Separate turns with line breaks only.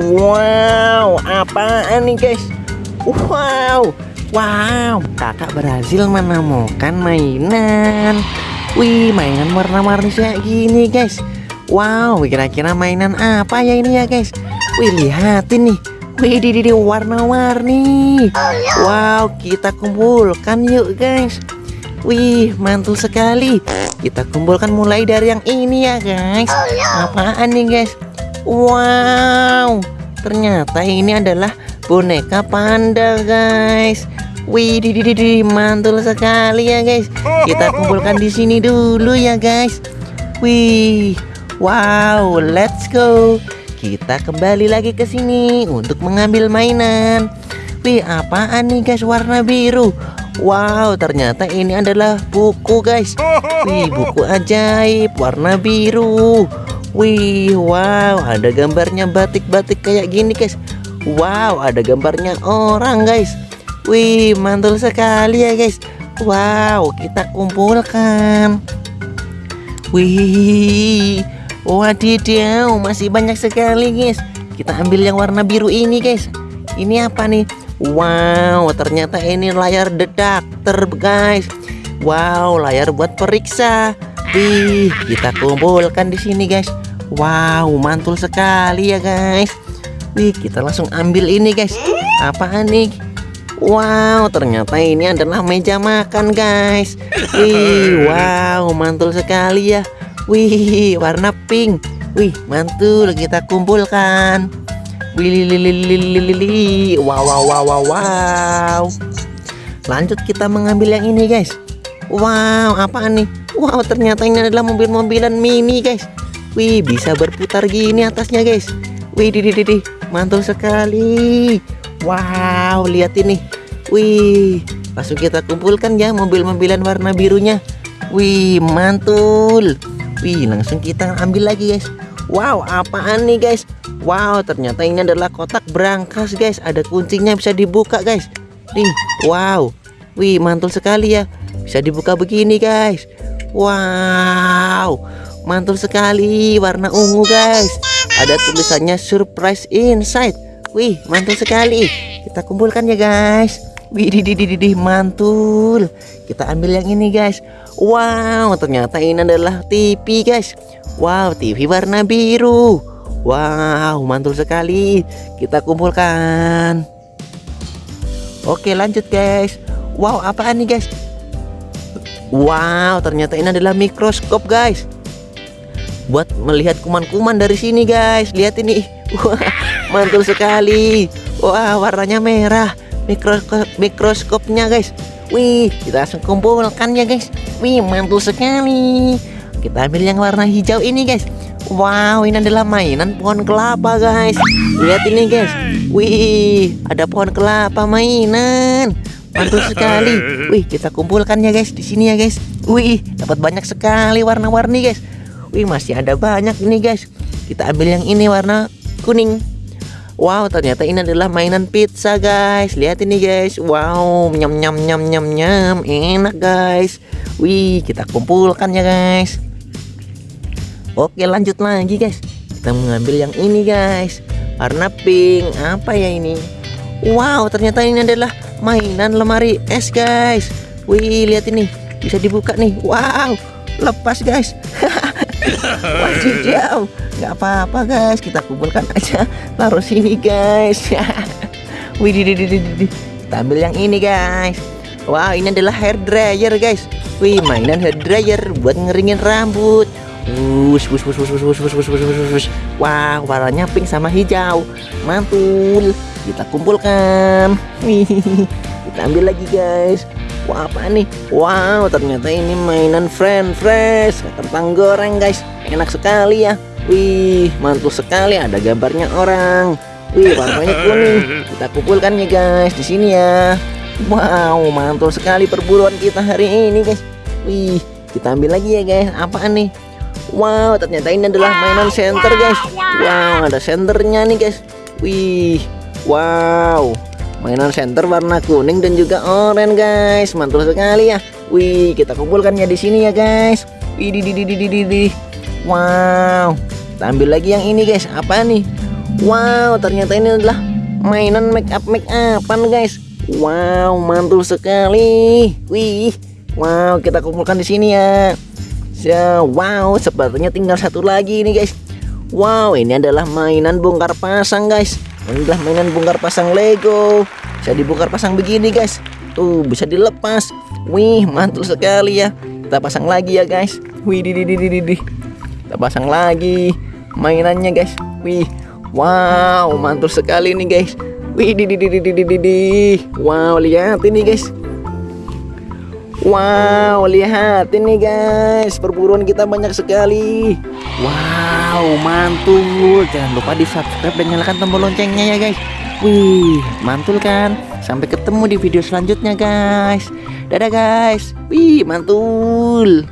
Wow, apaan nih guys? Wow, wow, kakak berhasil menemukan mainan. Wih, mainan warna-warni kayak gini guys. Wow, kira-kira mainan apa ya ini ya guys? Wih, lihatin nih. Wih, di di warna-warni. Wow, kita kumpulkan yuk guys. Wih, mantul sekali. Kita kumpulkan mulai dari yang ini ya guys. Apaan nih guys? Wow, ternyata ini adalah boneka panda guys. Wih, di di di mantul sekali ya guys. Kita kumpulkan di sini dulu ya guys. Wih, wow, let's go. Kita kembali lagi ke sini untuk mengambil mainan. Apaan nih guys warna biru? Wow, ternyata ini adalah buku guys. Wih, buku ajaib warna biru. Wih, wow, ada gambarnya batik-batik kayak gini guys. Wow, ada gambarnya orang guys. Wih, mantul sekali ya guys. Wow, kita kumpulkan. Wih, wadidaw, masih banyak sekali guys. Kita ambil yang warna biru ini guys. Ini apa nih? Wow, ternyata ini layar detektor guys. Wow, layar buat periksa. Wih, kita kumpulkan di sini guys. Wow, mantul sekali ya guys. Wih, kita langsung ambil ini guys. Apaan nih? Wow, ternyata ini adalah meja makan guys. Wih, wow, mantul sekali ya. Wih, warna pink. Wih, mantul. Kita kumpulkan. Wih, li, li, li, li, li, li. Wow, wow, wow, wow, wow. Lanjut kita mengambil yang ini guys. Wow, apaan nih? Wow, ternyata ini adalah mobil-mobilan mini guys. Wih, bisa berputar gini atasnya guys. Wih, di, di, di. mantul sekali. Wow, lihat ini. Wih, langsung kita kumpulkan ya mobil-mobilan warna birunya. Wih, mantul. Wih, langsung kita ambil lagi guys. Wow, apaan nih guys? Wow, ternyata ini adalah kotak berangkas guys. Ada kuncinya bisa dibuka guys. Nih, wow. Wih, mantul sekali ya. Bisa dibuka begini guys. Wow, mantul sekali. Warna ungu guys. Ada tulisannya surprise inside. Wih, mantul sekali. Kita kumpulkan ya, guys. Di mantul. Kita ambil yang ini, guys. Wow, ternyata ini adalah TV, guys. Wow, TV warna biru. Wow, mantul sekali. Kita kumpulkan. Oke, lanjut, guys. Wow, apaan nih, guys? Wow, ternyata ini adalah mikroskop, guys. Buat melihat kuman-kuman dari sini, guys. Lihat ini. Wah, mantul sekali wah warnanya merah mikroskop mikroskopnya guys wih kita langsung kumpulkan ya guys wih mantul sekali kita ambil yang warna hijau ini guys. Wow ini adalah mainan pohon kelapa guys. Lihat ini guys. Wih ada pohon kelapa mainan. Mantul sekali. Wih kita kumpulkan ya guys di sini ya guys. Wih dapat banyak sekali warna-warni guys. Wih masih ada banyak ini guys. Kita ambil yang ini warna kuning. Wow ternyata ini adalah mainan pizza guys. Lihat ini guys. Wow nyam nyam nyam nyam nyam. Enak guys. Wih kita kumpulkan ya guys Oke lanjut lagi guys. Kita mengambil yang ini guys. Warna pink. Apa ya ini? Wow ternyata ini adalah mainan lemari es guys. Wih lihat ini. Bisa dibuka nih. Wow lepas guys. Wadidaw nggak apa-apa guys. Kita kumpulkan aja. Taruh sini guys. Wih di di di di kita ambil yang ini guys. Wow ini adalah hair dryer guys. Wih mainan hair dryer buat ngeringin rambut wush wush wush wush wush wush wush wush wush wush wow warnanya pink sama hijau mantul kita kumpulkan kita ambil lagi guys Wah apa nih? Wow ternyata ini mainan friend fresh Kentang goreng guys Enak sekali ya Wih, mantul sekali ada gambarnya orang. Wih, warnanya kuning. Kita kumpulkan ya guys di sini ya. Wow, mantul sekali perburuan kita hari ini guys. Wih, kita ambil lagi ya guys. Apaan nih? Wow, ternyata ini adalah mainan center guys. Wow, ada senternya nih guys. Wih, wow. Mainan center warna kuning dan juga oranye guys. Mantul sekali ya. Wih, kita kumpulkan ya di sini ya guys. Widih, di, di, di, di, di, di. Wow. Kita ambil lagi yang ini guys. Apa nih? Wow, ternyata ini adalah mainan make up make upan guys. Wow, mantul sekali. Wih. Wow, kita kumpulkan di sini ya. So, wow, sepertinya tinggal satu lagi nih guys. Wow, ini adalah mainan bongkar pasang guys. Ini adalah mainan bongkar pasang Lego. Bisa dibongkar pasang begini guys. Tuh, bisa dilepas. Wih, mantul sekali ya. Kita pasang lagi ya guys. Wih, di, di, di, di, di. Kita pasang lagi mainannya guys. Wih, wow, mantul sekali nih guys. Wih, di, di, di, di, di, di, di. Wow, lihat ini guys. Wow, lihat ini guys, perburuan kita banyak sekali. Wow, mantul. Jangan lupa di subscribe dan nyalakan tombol loncengnya ya guys. Wih, mantul kan? Sampai ketemu di video selanjutnya guys. Dadah guys. Wih, mantul.